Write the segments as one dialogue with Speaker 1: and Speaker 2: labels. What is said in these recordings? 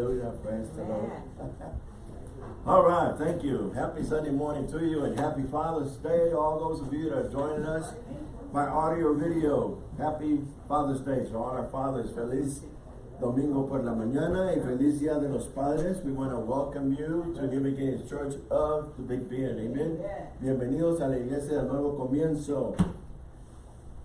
Speaker 1: Hallelujah. Praise the Lord. All right, thank you. Happy Sunday morning to you and happy Father's Day. All those of you that are joining us by audio or video. Happy Father's Day to all our fathers. Feliz Domingo por la mañana y feliz Día de los Padres. We want to welcome you to New Beginnings Church of the Big Bend. Amen. Bienvenidos a la iglesia del nuevo comienzo.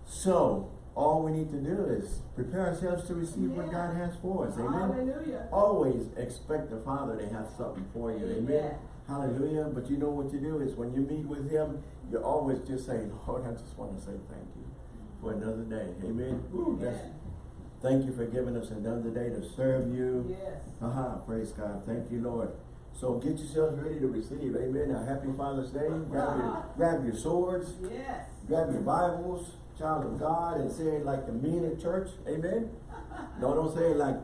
Speaker 1: So, all we need to do is prepare ourselves to receive what God has for us. Amen.
Speaker 2: Hallelujah.
Speaker 1: Always expect the Father to have something for you. Amen.
Speaker 2: Amen.
Speaker 1: Hallelujah. But you know what you do is when you meet with Him, you're always just saying, Lord, I just want to say thank you for another day. Amen. That's-
Speaker 2: Amen.
Speaker 1: thank you for giving us another day to serve you.
Speaker 2: Yes.
Speaker 1: Aha, praise God. Thank you, Lord. So get yourselves ready to receive. Amen. A happy Father's Day. Grab your, grab your swords,
Speaker 2: Yes.
Speaker 1: grab your Bibles, child of God, and say it like the mean in church. Amen. No, don't say it like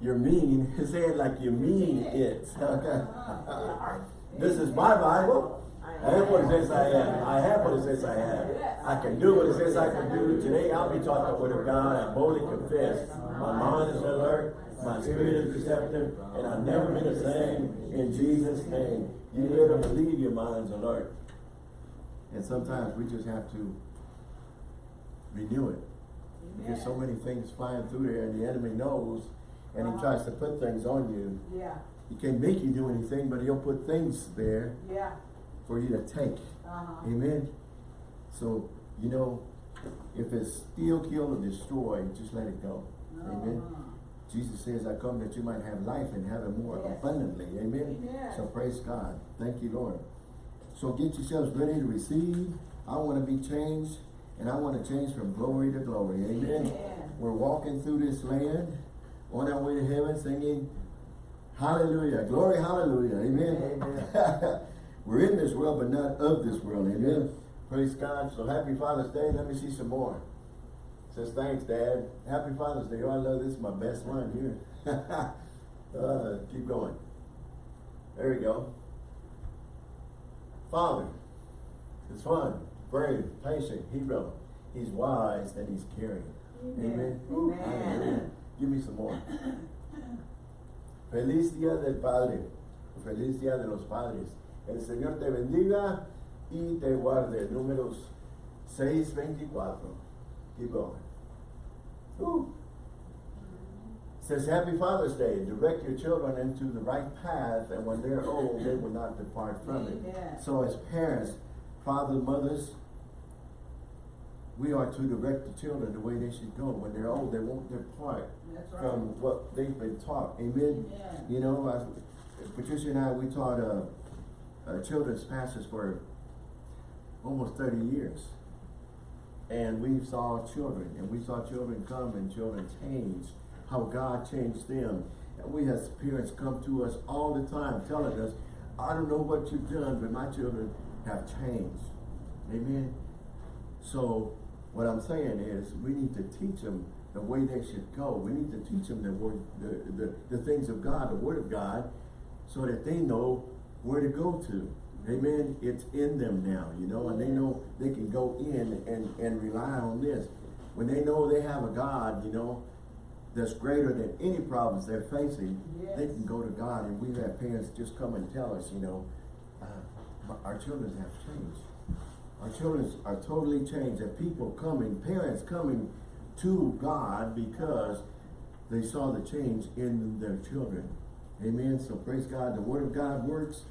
Speaker 1: you're mean. say it like you mean it. Okay. Uh-huh. this is my Bible. I have what it says I am. I have what it says I have. I can do what it says I can do. Today I'll be taught the word of God. I boldly confess. My mind is alert. My spirit is receptive. And I've never been the same in Jesus' name. You better believe your mind's alert. And sometimes we just have to renew it. Because so many things flying through there and the enemy knows and he tries to put things on you.
Speaker 2: Yeah.
Speaker 1: He can't make you do anything, but he'll put things there
Speaker 2: Yeah.
Speaker 1: for you to take.
Speaker 2: Uh-huh.
Speaker 1: Amen. So, you know, if it's steal, kill, or destroy, just let it go. Amen.
Speaker 2: Uh-huh.
Speaker 1: Jesus says, I come that you might have life and have it more
Speaker 2: Yes.
Speaker 1: abundantly. Amen.
Speaker 2: Amen.
Speaker 1: So praise God. Thank you, Lord. So get yourselves ready to receive. I want to be changed and I want to change from glory to glory. Amen.
Speaker 2: Amen.
Speaker 1: We're walking through this land on our way to heaven singing hallelujah. Glory, hallelujah. Amen. We're in this world, but not of this world. Amen. Praise God. So happy Father's Day. Let me see some more. Says, thanks, Dad. Happy Father's Day. Oh, I love this. My best one here. uh, keep going. There we go. Father is fun, brave, patient, hero. He's wise and he's caring. Amen.
Speaker 2: Amen.
Speaker 1: Hallelujah. Give me some more. Feliz Día del Padre. Feliz Día de los Padres. El Señor te bendiga y te guarde. Números 6.24. Keep going. Woo. Says, Happy Father's Day. Direct your children into the right path, and when they're old, they will not depart from it. So as parents, fathers, mothers, we are to direct the children the way they should go. When they're old, they won't depart
Speaker 2: right.
Speaker 1: from what they've been taught. Amen.
Speaker 2: Amen.
Speaker 1: You know, I, Patricia and I, we taught uh, uh, children's pastors for almost 30 years. And we saw children, and we saw children come and children change, how God changed them. And we as parents come to us all the time telling us, I don't know what you've done, but my children have changed. Amen. So what I'm saying is we need to teach them the way they should go. We need to teach them the word, the, the, the things of God, the word of God, so that they know where to go to. Amen. It's in them now, you know, and they know they can go in and, and rely on this. When they know they have a God, you know, that's greater than any problems they're facing, they can go to God. And we've had parents just come and tell us, you know, uh, our children have changed. Our children are totally changed. And people coming, parents coming to God because they saw the change in their children. Amen. So praise God. The word of God works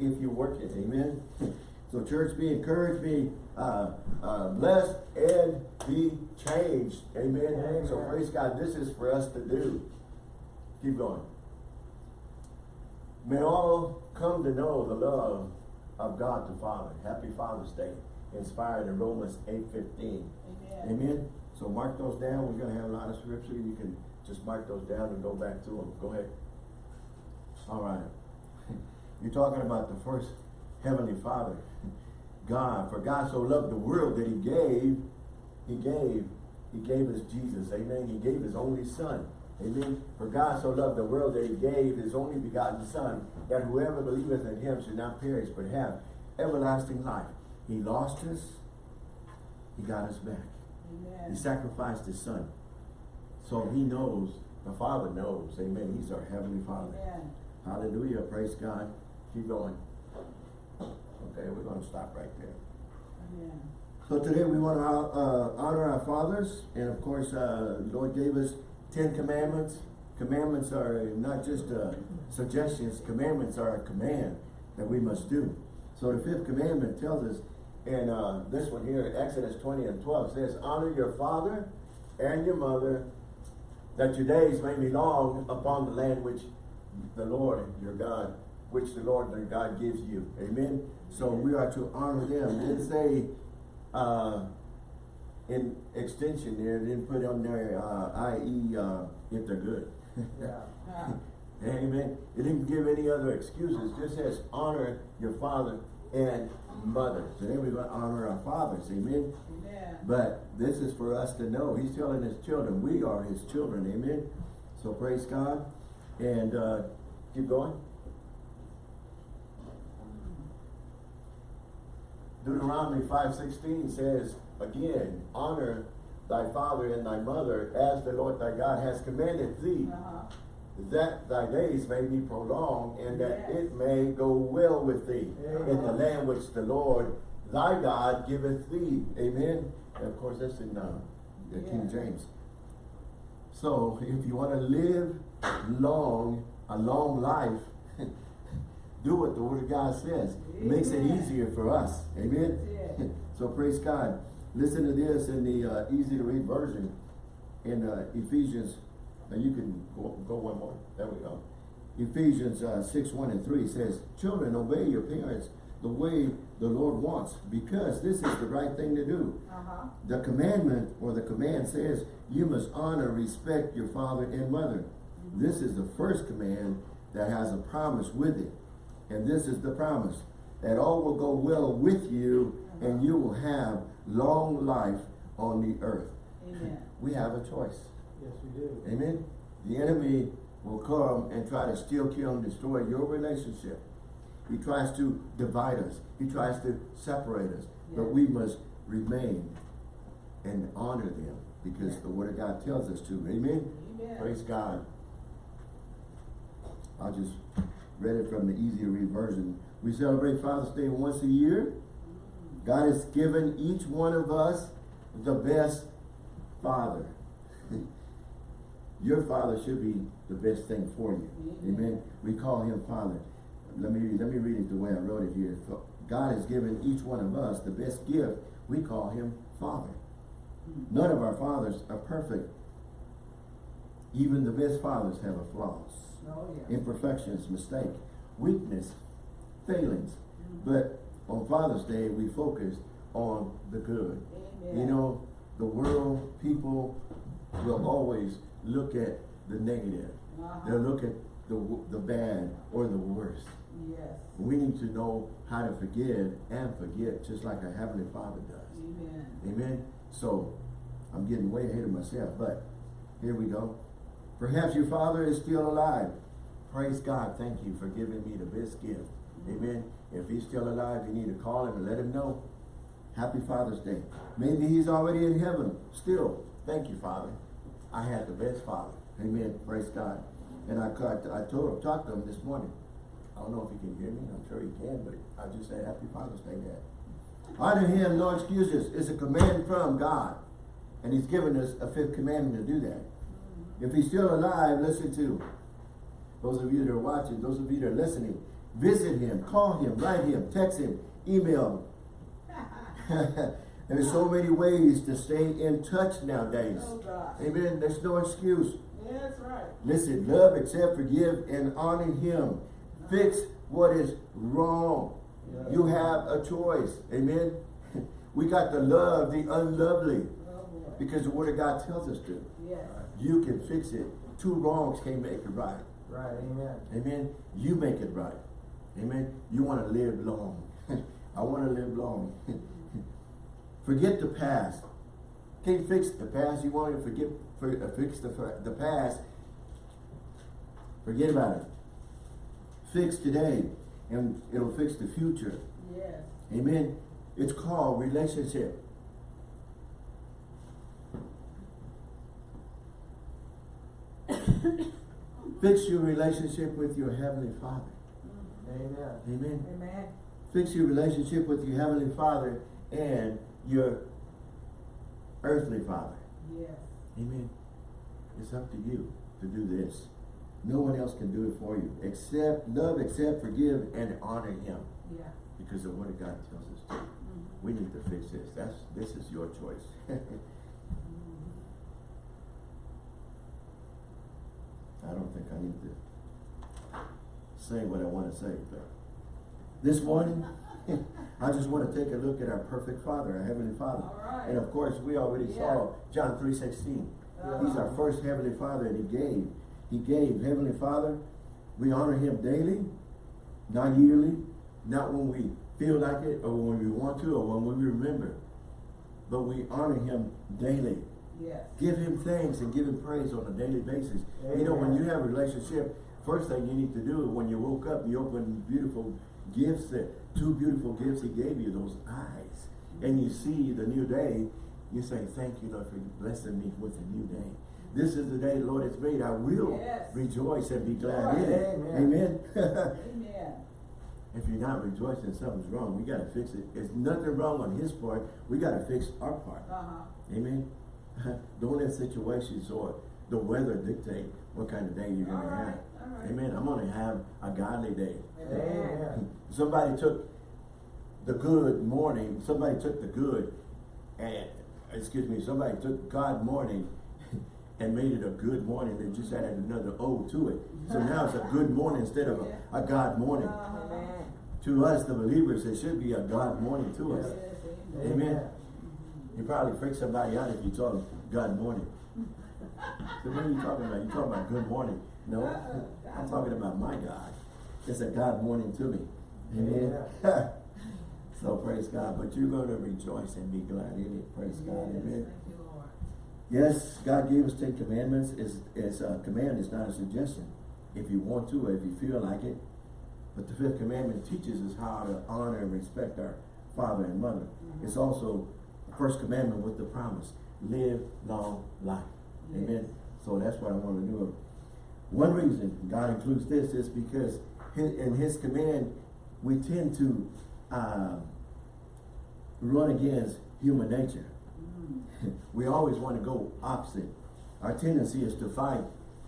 Speaker 1: if you work it. Amen. So church, be encouraged, be uh, uh, blessed, and be changed. Amen.
Speaker 2: Amen.
Speaker 1: So praise God. This is for us to do. Keep going. May all come to know the love of God the Father. Happy Father's Day. Inspired in Romans 8.15.
Speaker 2: Amen.
Speaker 1: Amen. So mark those down. We're going to have a lot of scripture. You can just mark those down and go back to them. Go ahead. All right. You're talking about the first Heavenly Father. God. For God so loved the world that he gave, he gave, he gave us Jesus. Amen. He gave his only son. Amen. For God so loved the world that he gave his only begotten son, that whoever believeth in him should not perish, but have everlasting life. He lost us. He got us back. He sacrificed his son. So he knows The Father knows, amen, He's our Heavenly Father.
Speaker 2: Amen.
Speaker 1: Hallelujah, praise God. Keep going. Okay, we're gonna stop right there.
Speaker 2: Amen.
Speaker 1: So today we want to uh, honor our fathers, and of course, uh, Lord gave us Ten Commandments. Commandments are not just uh, suggestions, commandments are a command that we must do. So the fifth commandment tells us, and uh, this one here, Exodus 20 and 12 says, honor your father and your mother, that your days may be long upon the land which the Lord your God, which the Lord your God gives you. Amen. So we are to honor them. It didn't say uh, in extension there, didn't put on there, uh, i.e., uh, if they're good.
Speaker 3: Yeah.
Speaker 2: Ah,
Speaker 1: Amen. It didn't give any other excuses. It just says honor your father and mother. Today we're going to honor our fathers. Amen.
Speaker 2: Amen.
Speaker 1: But this is for us to know. He's telling his children. We are his children. Amen. So praise God. And uh, keep going. Deuteronomy 5.16 says, again, honor thy father and thy mother as the Lord thy God has commanded thee,
Speaker 2: Uh-huh.
Speaker 1: That thy days may be prolonged and that
Speaker 2: Yes.
Speaker 1: it may go well with thee in the land which the Lord thy God giveth thee. Amen. And of course, that's in uh, the King James. So, if you want to live long, a long life, do what the Word of God says. It makes it easier for us. Amen. So praise God. Listen to this in the uh, easy to read version in uh, Ephesians. Now you can go, go one more. There we go. Ephesians uh, 6, 1 and 3 says, Children, obey your parents the way the Lord wants, because this is the right thing to do.
Speaker 2: Uh-huh.
Speaker 1: The commandment or the command says, you must honor, respect your father and mother. This is the first command that has a promise with it. And this is the promise, that all will go well with you and you will have long life on the earth.
Speaker 2: Amen.
Speaker 1: We have a choice.
Speaker 3: Yes, we do.
Speaker 1: Amen. The enemy will come and try to steal, kill, and destroy your relationship. He tries to divide us. He tries to separate us. But we must remain and honor them because
Speaker 2: Yeah.
Speaker 1: the word of God tells us to. Amen.
Speaker 2: Amen.
Speaker 1: Praise God. I just read it from the easy to read version. We celebrate Father's Day once a year. Mm-hmm. God has given each one of us the best father. Your father should be the best thing for you.
Speaker 2: Amen.
Speaker 1: Amen. We call him father. Let me let me read it the way I wrote it here. God has given each one of us the best gift. We call him father. Hmm. None of our fathers are perfect. Even the best fathers have a flaws
Speaker 2: Oh, yeah.
Speaker 1: imperfections, mistake, weakness, failings. Hmm. But on Father's Day, we focus on the good.
Speaker 2: Amen.
Speaker 1: You know, the world, people will always look at the negative.
Speaker 2: Uh-huh.
Speaker 1: They'll look at the, the bad or the worst.
Speaker 2: Yes.
Speaker 1: We need to know how to forgive and forget, just like our Heavenly Father does.
Speaker 2: Amen.
Speaker 1: Amen. So I'm getting way ahead of myself, but here we go. Perhaps your father is still alive. Praise God. Thank you for giving me the best gift. Amen. If he's still alive, you need to call him and let him know. Happy Father's Day. Maybe he's already in heaven. Still, thank you, Father. I had the best father. Amen. Praise God. And I, I told him, talked to him this morning. I don't know if he can hear me. I'm sure he can, but I just said Happy Father's Day, Dad. Honor him, no excuses. It's a command from God. And he's given us a fifth commandment to do that. If he's still alive, listen to. Those of you that are watching, those of you that are listening, visit him, call him, write him, text him, email him. There's so many ways to stay in touch nowadays.
Speaker 2: Oh.
Speaker 1: Amen. There's no excuse.
Speaker 2: Yeah, That's right.
Speaker 1: Listen, love, accept, forgive, and honor him. Fix what is wrong.
Speaker 3: Yeah.
Speaker 1: You have a choice. Amen. We got to love the unlovely
Speaker 2: Oh,
Speaker 1: because the word of God tells us to.
Speaker 2: Yes.
Speaker 1: You can fix it. Two wrongs can't make it right.
Speaker 3: Right, amen.
Speaker 1: Amen. You make it right. Amen. You want to live long. I want to live long. Forget the past. Can't fix the past. You want to forget, for, uh, fix the, the past. Forget about it. Fix today, and it'll fix the future.
Speaker 2: Yes.
Speaker 1: Amen. It's called relationship. Fix your relationship with your Heavenly Father.
Speaker 3: Amen.
Speaker 1: Amen.
Speaker 2: Amen.
Speaker 1: Fix your relationship with your Heavenly Father and your earthly Father.
Speaker 2: Yes.
Speaker 1: Amen. It's up to you to do this. No one else can do it for you. Accept, love, accept, forgive, and honor Him.
Speaker 2: Yeah.
Speaker 1: Because of what God tells us to.
Speaker 2: Mhm.
Speaker 1: We need to fix this. That's, this is your choice. I don't think I need to say what I want to say, but this morning, I just want to take a look at our perfect Father, our Heavenly Father.
Speaker 2: Right.
Speaker 1: And of course, we already saw John three sixteen. He's our
Speaker 2: Uh-huh.
Speaker 1: first Heavenly Father and He gave. He gave Heavenly Father. We honor Him daily, not yearly, not when we feel like it or when we want to or when we remember. But we honor Him daily.
Speaker 2: Yes.
Speaker 1: Give Him thanks and give Him praise on a daily basis. You know, when you have a relationship, first thing you need to do when you woke up, you open beautiful gifts, that two beautiful gifts He gave you, those eyes. And you see the new day, you say, thank you, Lord, for blessing me with a new day. This is the day the Lord has made. I will
Speaker 2: Yes.
Speaker 1: rejoice and be glad in it.
Speaker 3: Amen.
Speaker 1: Amen.
Speaker 2: Amen.
Speaker 1: if you're not rejoicing, something's wrong. We gotta fix it. There's nothing wrong on his part. We gotta fix our part.
Speaker 2: Uh-huh.
Speaker 1: Amen. Don't let situations or the weather dictate what kind of day you're
Speaker 2: All
Speaker 1: gonna have.
Speaker 2: Right.
Speaker 1: Amen. I'm gonna have a godly day.
Speaker 3: Amen.
Speaker 1: Somebody took the good morning, somebody took the good and, excuse me, somebody took God morning and made it a good morning. They just added another O to it. So now it's a good morning instead of a, a God morning.
Speaker 2: Uh-huh.
Speaker 1: To us, the believers, it should be a God morning to us.
Speaker 2: Yes,
Speaker 1: Amen.
Speaker 2: amen.
Speaker 1: You probably freak somebody out if you told them God morning. So what are you talking about? You talking about good morning? No. I'm talking about my God. It's a God morning to me. Amen. so praise God. But you're going to rejoice and be glad in it. Praise God. Amen.
Speaker 2: You,
Speaker 1: Yes, God gave us Ten Commandments. It's, it's a command, it's not a suggestion. If you want to, or if you feel like it. But the fifth commandment teaches us how to honor and respect our father and mother.
Speaker 2: Mhm.
Speaker 1: It's also the first commandment with the promise, live long life. Amen. So that's what I want to do. One reason God includes this is because in his command, we tend to uh, run against human nature.
Speaker 2: Mm.
Speaker 1: We always want to go opposite. Our tendency is to fight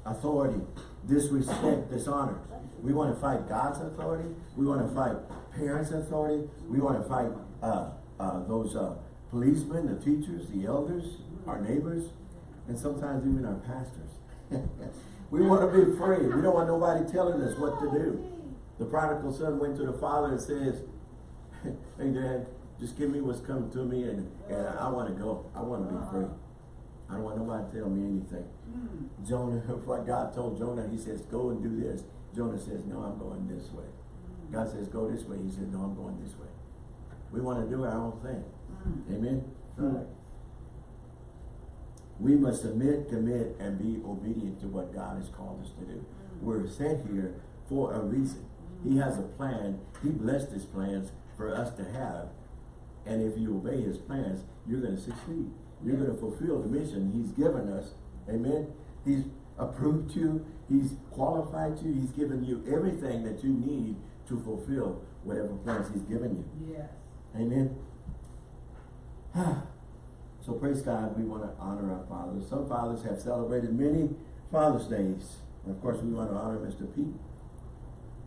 Speaker 1: authority, disrespect, dishonor. We want to fight God's authority. We want to fight parents' authority. We want to fight uh, uh, those uh, policemen, the teachers, the elders, our neighbors, and sometimes even our pastors. we want to be free. We don't want nobody telling us what to do. The prodigal son went to the father and says, hey dad, just give me what's coming to me and, and I want to go. I want to be free. I don't want nobody to tell me anything.
Speaker 2: Mm.
Speaker 1: Jonah, what God told Jonah, he says, go and do this. Jonah says, no, I'm going this way. God says, go this way. He said, no, I'm going this way. We want to do our own thing.
Speaker 2: Mm.
Speaker 1: Amen?
Speaker 3: Right.
Speaker 1: We must submit, commit, and be obedient to what God has called us to do. We're sent here for a reason. He has a plan. He blessed his plans for us to have. And if you obey his plans, you're going to succeed. You're going to fulfill the mission he's given us. Amen? He's approved you. He's qualified you. He's given you everything that you need to fulfill whatever plans he's given you.
Speaker 2: Yes.
Speaker 1: Amen. so praise God, we want to honor our fathers. Some fathers have celebrated many Father's Days. And of course, we want to honor Mr. Pete,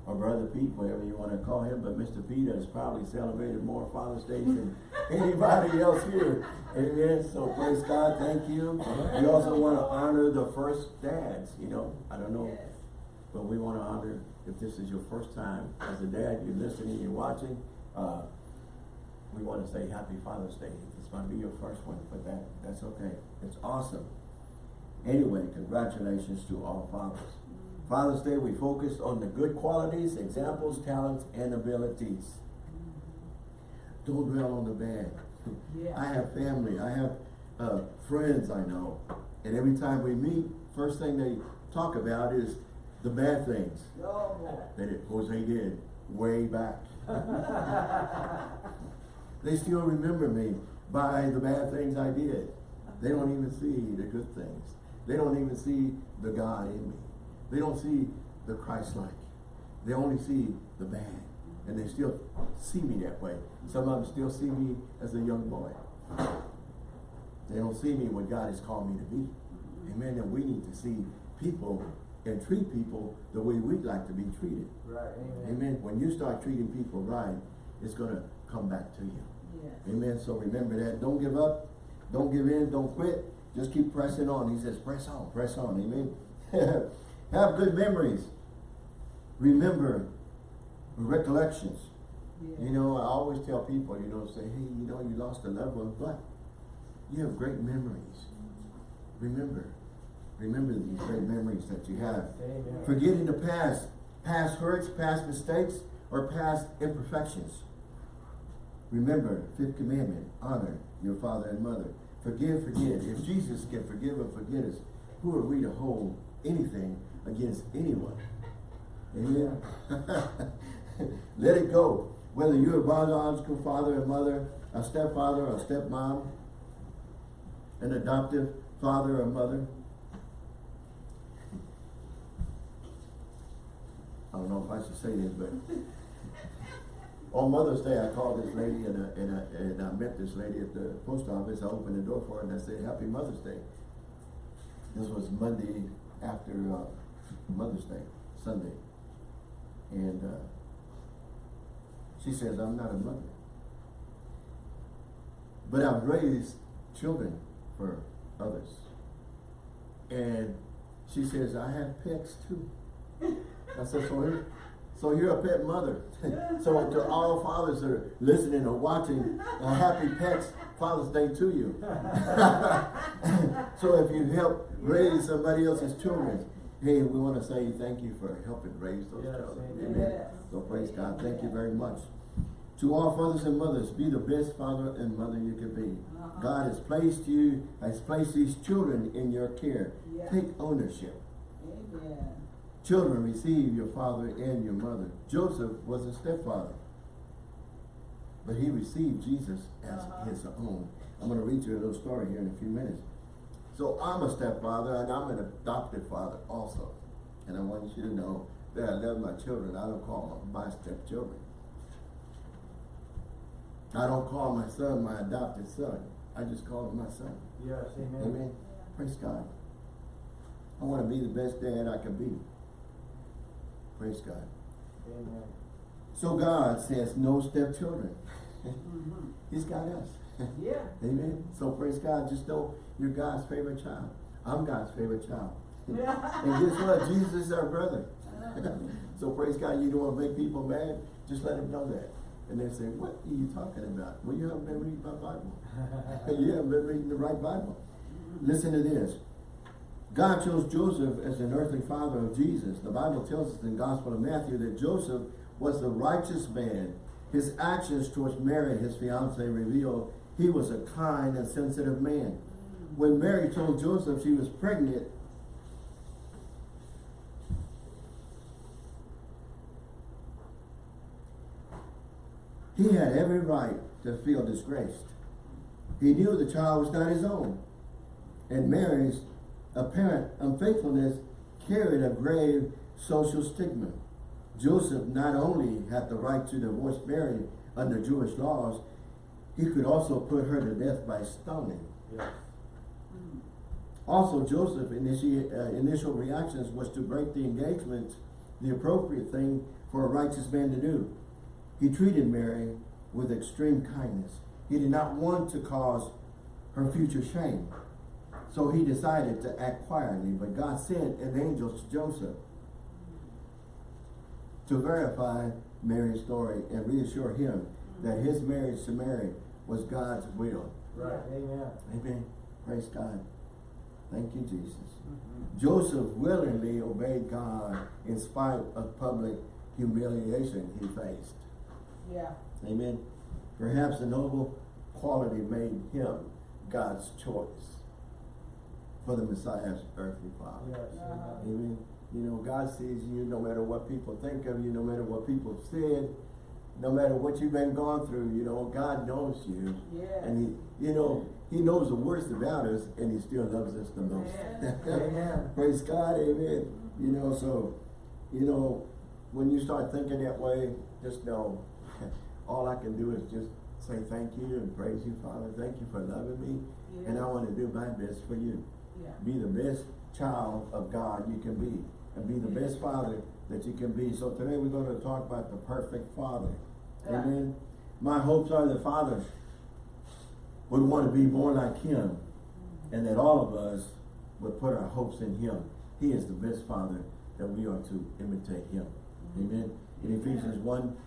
Speaker 1: or Brother Pete, whatever you want to call him. But Mr. Pete has probably celebrated more Father's Days than anybody else here. Amen. So praise God, thank you. We also want to honor the first dads. You know, I don't know.
Speaker 2: Yes.
Speaker 1: But we want to honor, if this is your first time as a dad, you're listening, you're watching, uh, we want to say Happy Father's Day. This might be your first one, but that, that's okay. It's awesome. Anyway, congratulations to all fathers. Father's Day, we focused on the good qualities, examples, talents, and abilities. Don't dwell on the bad.
Speaker 2: Yeah.
Speaker 1: I have family, I have uh, friends I know, and every time we meet, first thing they talk about is the bad things
Speaker 2: Oh,
Speaker 1: that it, Jose did way back. they still remember me by the bad things I did. They don't even see the good things. They don't even see the God in me. They don't see the Christ-like. They only see the bad. And they still see me that way. Some of them still see me as a young boy. They don't see me what God has called me to be. Amen. And we need to see people and treat people the way we'd like to be treated.
Speaker 3: Right, amen.
Speaker 1: Amen. When you start treating people right, it's gonna come back to you.
Speaker 2: Yes.
Speaker 1: Amen. So remember that. Don't give up. Don't give in. Don't quit. Just keep pressing on. He says, press on, press on. Amen. Have good memories. Remember recollections.
Speaker 2: Yeah.
Speaker 1: You know, I always tell people, you know, say, hey, you know, you lost a loved one, but you have great memories. Remember. Remember these great memories that you have.
Speaker 3: Amen.
Speaker 1: Forgetting the past, past hurts, past mistakes, or past imperfections. Remember, fifth commandment, honor your father and mother. Forgive, forget. If Jesus can forgive and forget us, who are we to hold anything against anyone? Amen. Let it go. Whether you're a biological father and mother, a stepfather or stepmom, an adoptive father or mother. I don't know if I should say this, but on Mother's Day, I called this lady and I, and I, and I met this lady at the post office. I opened the door for her and I said, Happy Mother's Day. This was Monday after, uh, Mother's Day, Sunday. And, uh, she says, I'm not a mother. But I've raised children for others. And she says, I have pets too. I said, so you're, so you're a pet mother. so to all fathers that are listening or watching, a happy pets Father's Day to you. so if you help raise somebody else's children, hey, we want to say thank you for helping raise those
Speaker 3: Yes,
Speaker 1: children.
Speaker 3: amen.
Speaker 2: Yes.
Speaker 1: So praise God. Thank you very much. To all fathers and mothers, be the best father and mother you can be.
Speaker 2: Uh-huh.
Speaker 1: God has placed you, has placed these children in your care.
Speaker 2: Yeah.
Speaker 1: Take ownership.
Speaker 2: Amen.
Speaker 1: Children, receive your father and your mother. Joseph was a stepfather. But he received Jesus as
Speaker 2: Uh-huh.
Speaker 1: his own. I'm going to read you a little story here in a few minutes. So I'm a stepfather and I'm an adopted father also. And I want you to know that I love my children. I don't call them my stepchildren. I don't call my son my adopted son. I just call him my son.
Speaker 3: Yes, amen.
Speaker 1: Amen. Praise God. I want to be the best dad I can be. Praise God.
Speaker 3: Amen.
Speaker 1: So God says no stepchildren.
Speaker 2: Mhm.
Speaker 1: He's got us.
Speaker 2: Yeah.
Speaker 1: Amen. So praise God. Just know you're God's favorite child. I'm God's favorite child. and guess what? Jesus is our brother. so praise God. You don't want to make people mad. Just let them know that. And they say, what are you talking about? Well, you haven't been reading my Bible. you haven't been reading the right Bible. Listen to this. God chose Joseph as an earthly father of Jesus. The Bible tells us in the Gospel of Matthew that Joseph was the righteous man. His actions towards Mary, his fiancee, reveal he was a kind and sensitive man. When Mary told Joseph she was pregnant, he had every right to feel disgraced. He knew the child was not his own. And Mary's apparent unfaithfulness carried a grave social stigma. Joseph not only had the right to divorce Mary under Jewish laws, he could also put her to death by stoning.
Speaker 3: Yes.
Speaker 2: Mm.
Speaker 1: Also, Joseph's uh, initial reactions was to break the engagement, the appropriate thing for a righteous man to do. He treated Mary with extreme kindness. He did not want to cause her future shame. So he decided to act quietly, but God sent an angel to Joseph to verify Mary's story and reassure him that his marriage to Mary was God's will.
Speaker 3: Right, amen.
Speaker 1: Amen. Praise God. Thank you, Jesus.
Speaker 3: Mhm.
Speaker 1: Joseph willingly obeyed God in spite of public humiliation he faced.
Speaker 2: Yeah.
Speaker 1: Amen. Perhaps the noble quality made him God's choice for the Messiah's earthly father.
Speaker 3: Yes, amen.
Speaker 1: You know, God sees you no matter what people think of you, no matter what people have said. no matter what you've been going through, you know, God knows you.
Speaker 2: Yes.
Speaker 1: And he, you know, he knows the worst about us and he still loves us the most.
Speaker 3: Amen.
Speaker 1: Praise God, amen. You know, so, you know, when you start thinking that way, just know, all I can do is just say thank you and praise you, Father. Thank you for loving me. And I want to do my best for you.
Speaker 2: Yeah.
Speaker 1: Be the best child of God you can be. And be the best father that you can be. So today we're going to talk about the perfect father.
Speaker 2: Yeah.
Speaker 1: Amen. My hopes are that fathers would want to be more like him and that all of us would put our hopes in him. He is the best father that we are to imitate him. Amen. In Ephesians 1,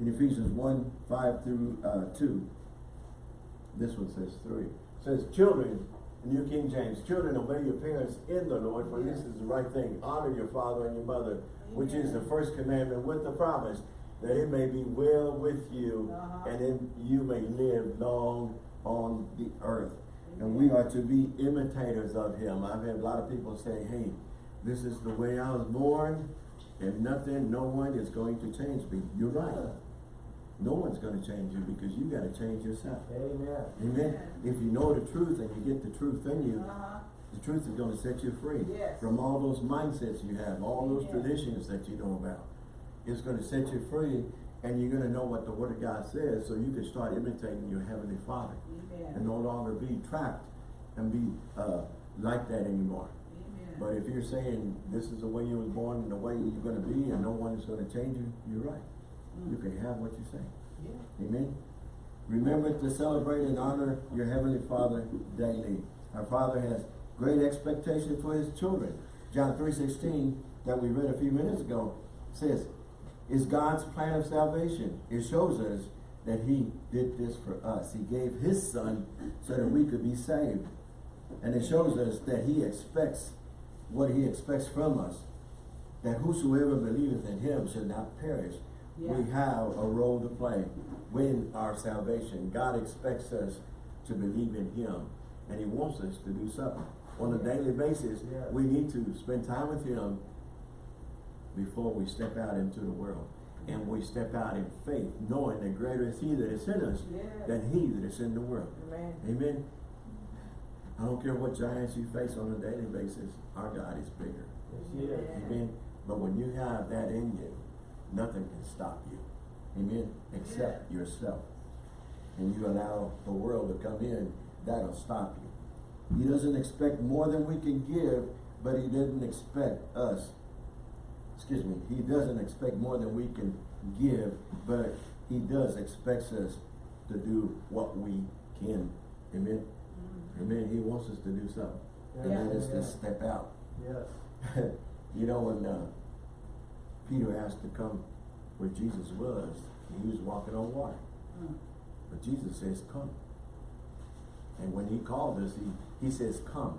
Speaker 1: in Ephesians 1, 5 through uh, 2, this one says 3. It says, Children, New King James, children, obey your parents in the Lord, for this is the right thing. Honor your father and your mother, which is the first commandment with the promise that it may be well with you
Speaker 2: Uh-huh.
Speaker 1: and then you may live long on the earth. And we are to be imitators of him. I've had a lot of people say, hey, this is the way I was born and nothing, no one is going to change me. You're right. No one's going to change you because you got to change yourself.
Speaker 3: Amen.
Speaker 1: Amen. If you know the truth and you get the truth in you,
Speaker 2: Uh-huh.
Speaker 1: the truth is going to set you free
Speaker 2: Yes.
Speaker 1: from all those mindsets you have, all those
Speaker 2: Yes.
Speaker 1: traditions that you know about. It's going to set you free and you're going to know what the Word of God says so you can start imitating your Heavenly Father and no longer be trapped and be uh, like that anymore.
Speaker 2: Amen.
Speaker 1: But if you're saying this is the way you was born and the way you're going to be and no one is going to change you, you're right. You can have what you say.
Speaker 2: Yeah.
Speaker 1: Amen. Remember to celebrate and honor your Heavenly Father daily. Our Father has great expectation for His children. John 3.16 that we read a few minutes ago says, is God's plan of salvation. It shows us that He did this for us. He gave His Son so that we could be saved. And it shows us that He expects what He expects from us. That whosoever believeth in Him should not perish, we have a role to play in our salvation. God expects us to believe in Him, and He wants us to do something. On a daily basis,
Speaker 3: Yes.
Speaker 1: we need to spend time with Him before we step out into the world. And we step out in faith, knowing that greater is He that is in us
Speaker 2: Yes.
Speaker 1: than He that is in the world.
Speaker 2: Amen.
Speaker 1: Amen. I don't care what giants you face on a daily basis, our God is bigger.
Speaker 3: Yes, is.
Speaker 1: Amen. But when you have that in you, nothing can stop you. Amen. Except yourself. And you allow the world to come in, that'll stop you. He doesn't expect more than we can give, but he doesn't expect us. Excuse me, he doesn't expect more than we can give, but he does expects us to do what we can. Amen.
Speaker 2: Mhm.
Speaker 1: Amen. He wants us to do something. And
Speaker 2: Yeah.
Speaker 1: that is
Speaker 3: Yeah.
Speaker 1: to step out.
Speaker 3: Yes.
Speaker 1: you know, when uh, Peter asked to come where Jesus was, and he was walking on water.
Speaker 2: Mm.
Speaker 1: But Jesus says, come. And when he called us, he, he says, come.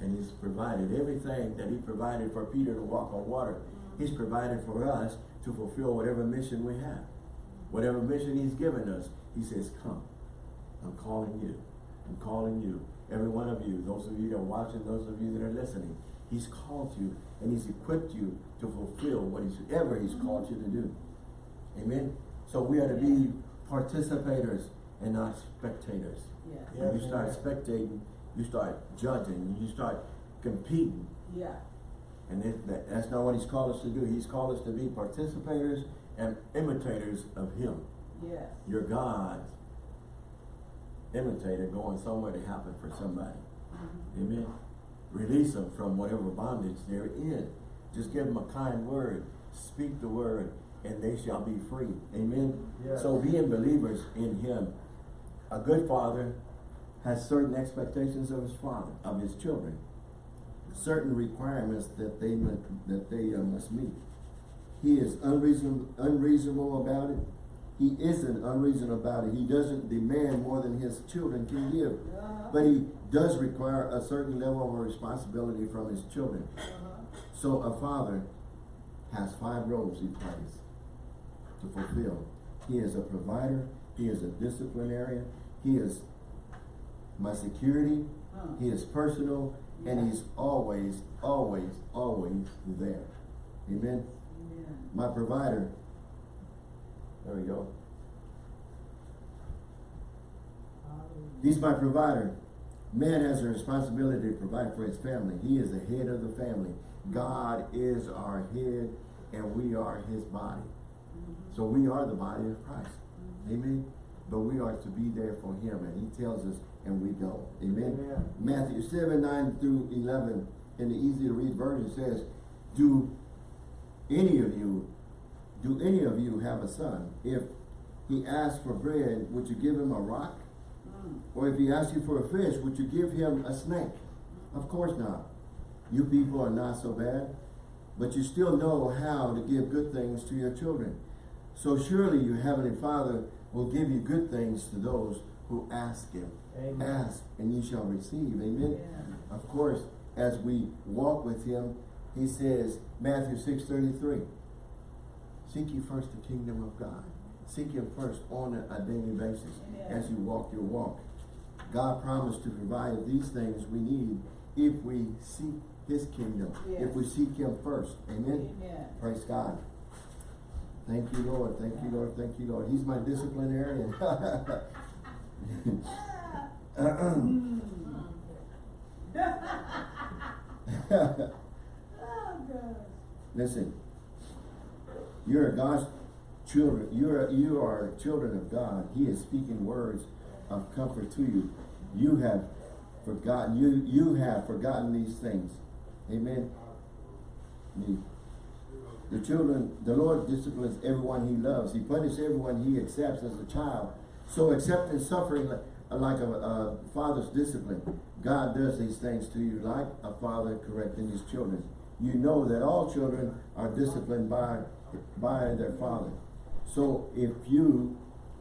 Speaker 1: And he's provided everything that he provided for Peter to walk on water. He's provided for us to fulfill whatever mission we have. Whatever mission he's given us, he says, come. I'm calling you. I'm calling you. Every one of you, those of you that are watching, those of you that are listening, he's called you and he's equipped you to fulfill what he's called you to do. Amen. So we are to be participators and not spectators.
Speaker 2: Yes.
Speaker 1: When you start spectating, you start judging, you start competing.
Speaker 2: Yeah.
Speaker 1: And it, that, that's not what he's called us to do. He's called us to be participators and imitators of him.
Speaker 2: Yes.
Speaker 1: Your God's imitator going somewhere to happen for somebody.
Speaker 2: Mhm.
Speaker 1: Amen. Release them from whatever bondage they're in. Just give them a kind word. Speak the word and they shall be free. Amen.
Speaker 3: Yes.
Speaker 1: So being believers in him, a good father has certain expectations of his father, of his children. Certain requirements that they mu- that they uh, must meet. He is unreasonable, unreasonable about it. He isn't unreasonable about it. He doesn't demand more than his children can give.
Speaker 2: Uh-huh.
Speaker 1: But he does require a certain level of responsibility from his children.
Speaker 2: Uh-huh.
Speaker 1: So a father has five roles he plays to fulfill. He is a provider, he is a disciplinarian, he is my security,
Speaker 2: Huh.
Speaker 1: he is personal, and he's always, always, always there. Amen.
Speaker 2: Amen.
Speaker 1: my provider. There we go. He's my provider. Man has a responsibility to provide for his family. He is the head of the family. God is our head and we are his body. So we are the body of Christ. Amen. But we are to be there for him and he tells us and we go. Amen.
Speaker 3: Amen.
Speaker 1: Matthew 7, 9 through 11 in the easy to read version says, Do any of you, do any of you have a son? If he asks for bread, would you give him a rock? Or if he asks you for a fish, would you give him a snake? Of course not. You people are not so bad, but you still know how to give good things to your children. So surely your heavenly Father will give you good things to those who ask him.
Speaker 3: Amen.
Speaker 1: Ask and you shall receive. Amen.
Speaker 2: Amen.
Speaker 1: Of course, as we walk with him, he says, Matthew 6 33, seek ye first the kingdom of God. Seek him first on a, daily basis
Speaker 2: Amen.
Speaker 1: as you walk your walk. God promised to provide these things we need if we seek his kingdom, if we seek him first. Amen.
Speaker 2: Amen.
Speaker 1: Praise God. Thank you, Lord. Thank you, Lord. Thank you, Lord. He's my disciplinarian.
Speaker 2: Mm. Oh.
Speaker 1: Listen, you're a God's children. You're you are children of God. He is speaking words of comfort to you. You have forgotten. You you have forgotten these things. Amen. Me. The children, the Lord disciplines everyone He loves. He punishes everyone He accepts as a child. So accepting suffering like, like a, a father's discipline, God does these things to you like a father correcting his children. You know that all children are disciplined by by their father. So if you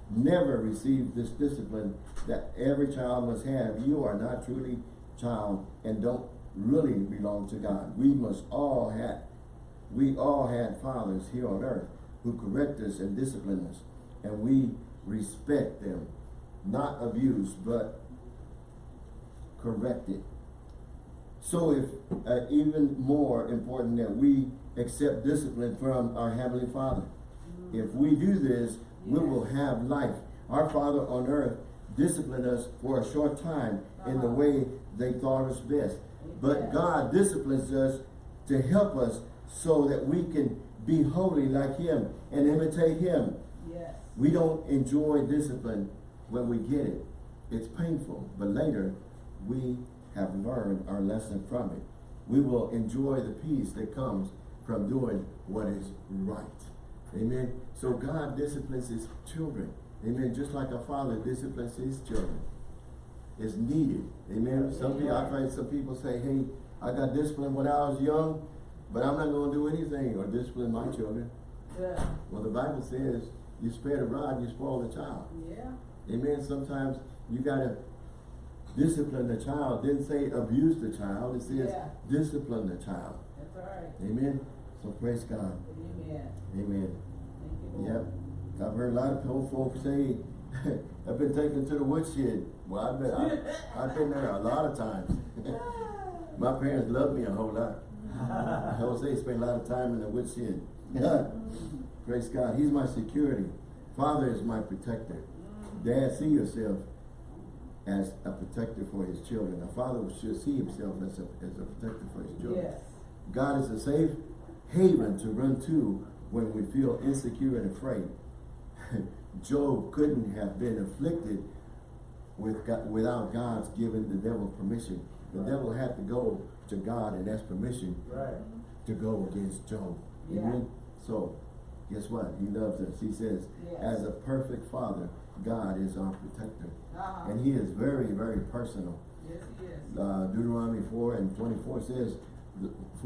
Speaker 1: never receive this discipline that every child must have, you are not truly child and don't really belong to God. We must all have we all had fathers here on earth who correct us and discipline us, and we respect them, not abuse, but correct it. So if uh, even more important that we accept discipline from our Heavenly Father. If we do this, we will have life. Our Father on earth disciplined us for a short time in the
Speaker 2: Uh-huh.
Speaker 1: way they thought us best. But. God disciplines us to help us so that we can be holy like Him and imitate Him.
Speaker 2: Yes.
Speaker 1: We don't enjoy discipline when we get it. It's painful, but later we have learned our lesson from it. We will enjoy the peace that comes from doing what is right. Amen. So God disciplines his children. Amen. Just like a father disciplines his children. It's needed. Amen. Some people, I've heard some people say, hey, I got disciplined when I was young, but I'm not going to do anything or discipline my children.
Speaker 2: Yeah.
Speaker 1: Well, the Bible says, you spare the rod, you spoil the child.
Speaker 2: Yeah.
Speaker 1: Amen. Sometimes you gotta discipline the child. Didn't say abuse the child. It says
Speaker 2: Yeah.
Speaker 1: discipline the child.
Speaker 2: That's all right.
Speaker 1: Amen. So praise God.
Speaker 2: Amen.
Speaker 1: Amen.
Speaker 2: Thank you,
Speaker 1: Yep. I've heard a lot of old folks say, I've been taken to the woodshed. Well, I've been, I've, I've been there a lot of times. My parents loved me a whole lot. Jose spent a lot of time in the woodshed. Praise God. He's my security. Father is my protector. Dad, see yourself as a protector for his children. A father should see himself as a, as a protector for his children.
Speaker 2: Yes.
Speaker 1: God is a safe haven to run to when we feel insecure and afraid. Job couldn't have been afflicted with God, without God's giving the devil permission. The
Speaker 3: Right.
Speaker 1: devil had to go to God and ask permission
Speaker 3: Right.
Speaker 1: to go against Job.
Speaker 2: Yeah.
Speaker 1: Amen. So, guess what? He loves us. He says,
Speaker 2: Yes.
Speaker 1: as a perfect father, God is our protector.
Speaker 2: Uh-huh.
Speaker 1: And he is very, very personal.
Speaker 2: Yes, he is.
Speaker 1: Uh, Deuteronomy 4 and 24 says,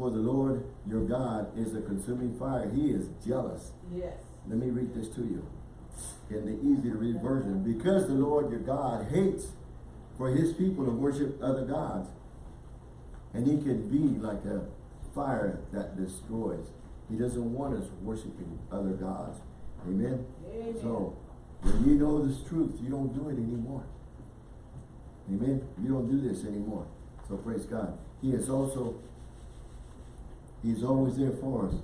Speaker 1: For the Lord your God is a consuming fire. He is jealous.
Speaker 2: Yes.
Speaker 1: Let me read this to you in the easy to read version. Because the Lord your God hates for his people to worship other gods. And he can be like a fire that destroys. He doesn't want us worshiping other gods. Amen?
Speaker 2: Amen.
Speaker 1: So, when you know this truth, you don't do it anymore. Amen? You don't do this anymore. So praise God. He is also, He's always there for us.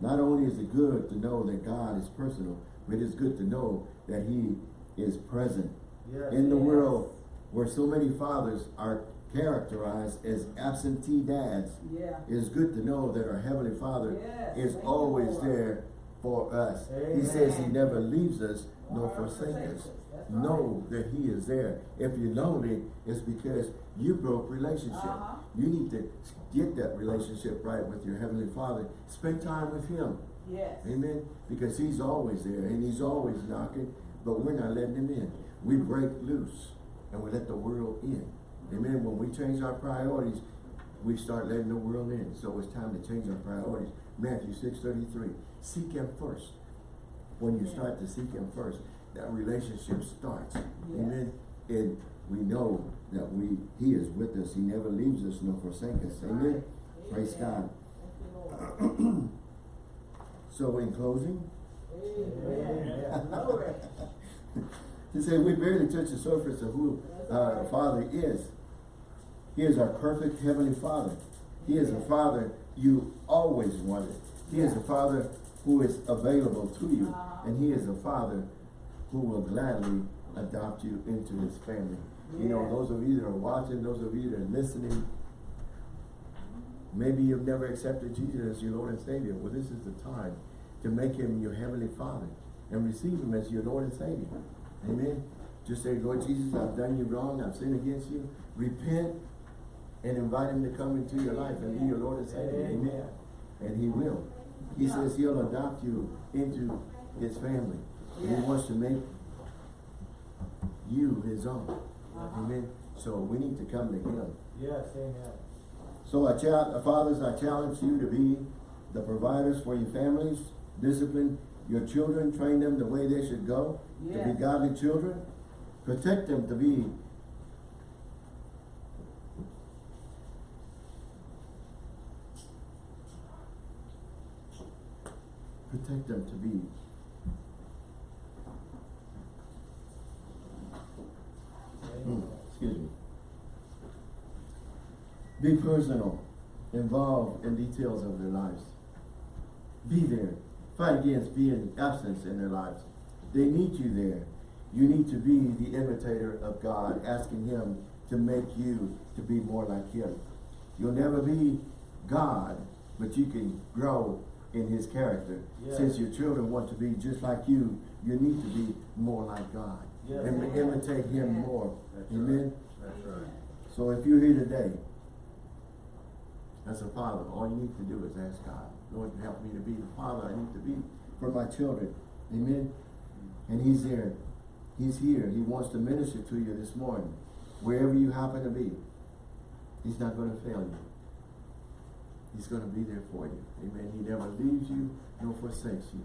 Speaker 1: Not only is it good to know that God is personal, but it's good to know that He is present.
Speaker 3: Yes.
Speaker 1: In the
Speaker 2: Yes.
Speaker 1: world where so many fathers are characterized as absentee dads,
Speaker 2: Yeah.
Speaker 1: it is good to know that our Heavenly Father
Speaker 2: Yes,
Speaker 1: is always there for us. He says He never leaves us nor forsakes us.
Speaker 2: Right.
Speaker 1: Know that He is there. If you're lonely, it's because you broke relationship.
Speaker 2: Uh-huh.
Speaker 1: You need to get that relationship right with your Heavenly Father. Spend time with Him.
Speaker 2: Yes.
Speaker 1: Amen. Because He's always there and He's always knocking, but we're not letting Him in. We break loose and we let the world in. Amen. When we change our priorities, we start letting the world in. So it's time to change our priorities. Matthew six thirty three. Seek Him first. When you
Speaker 2: Yeah.
Speaker 1: start to seek Him first, that relationship starts. Amen. And we know that we He is with us. He never leaves us nor forsakes us. Amen.
Speaker 2: Right.
Speaker 1: Praise
Speaker 2: Amen.
Speaker 1: God. So in closing. To say we barely touch the surface of who uh, Father is. He is our perfect Heavenly Father. He is a Father you always wanted. He is a Father who is available to you. And He is a Father who will gladly adopt you into His family. You know, those of you that are watching, those of you that are listening, maybe you've never accepted Jesus as your Lord and Savior. Well, this is the time to make Him your Heavenly Father and receive Him as your Lord and Savior. Amen. Just say, Lord Jesus, I've done you wrong. I've sinned against you. Repent and invite Him to come into your life and be your Lord and Savior. Amen.
Speaker 3: Amen.
Speaker 1: And He will. He says He'll adopt you into His family. And He wants to make you His own.
Speaker 2: Uh-huh.
Speaker 1: Amen. So we need to come to Him.
Speaker 3: Yes, amen.
Speaker 1: So I challenge, fathers, I challenge you to be the providers for your families, discipline your children, train them the way they should go, to be godly children, protect them to be protect them to be Hmm,
Speaker 3: Amen.
Speaker 1: Excuse me. Be personal, involved in details of their lives. Be there. Fight against being absent in their lives. They need you there. You need to be the imitator of God, asking Him to make you to be more like Him. You'll never be God, but you can grow in His character.
Speaker 3: Yes.
Speaker 1: Since your children want to be just like you, you need to be more like God.
Speaker 3: Yes.
Speaker 1: And
Speaker 2: Amen.
Speaker 1: imitate Him
Speaker 2: Amen.
Speaker 1: more.
Speaker 4: That's
Speaker 1: Amen.
Speaker 4: That's right.
Speaker 1: So if you're here today, as a father, all you need to do is ask God, Lord, help me to be the father I need to be for my children. Amen. Mm-hmm. And He's there. He's here. He wants to minister to you this morning. Wherever you happen to be. He's not going to fail you. He's going to be there for you. Amen. He never leaves you nor forsakes you.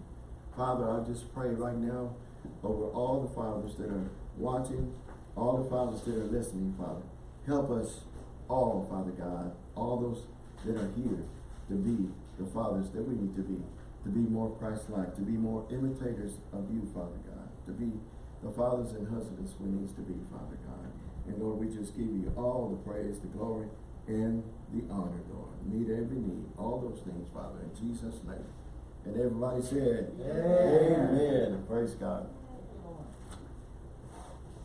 Speaker 1: Father, I just pray right now over all the fathers that are watching, all the fathers that are listening, Father. Help us all, Father God, all those that are here to be the fathers that we need to be, to be more Christ-like, to be more imitators of you, Father God, to be the fathers and husbands we need to be, Father God. And Lord, we just give you all the praise, the glory, and the honor, Lord. Meet every need, all those things, Father, in Jesus' name. And everybody said,
Speaker 3: Amen.
Speaker 1: Amen. Praise God.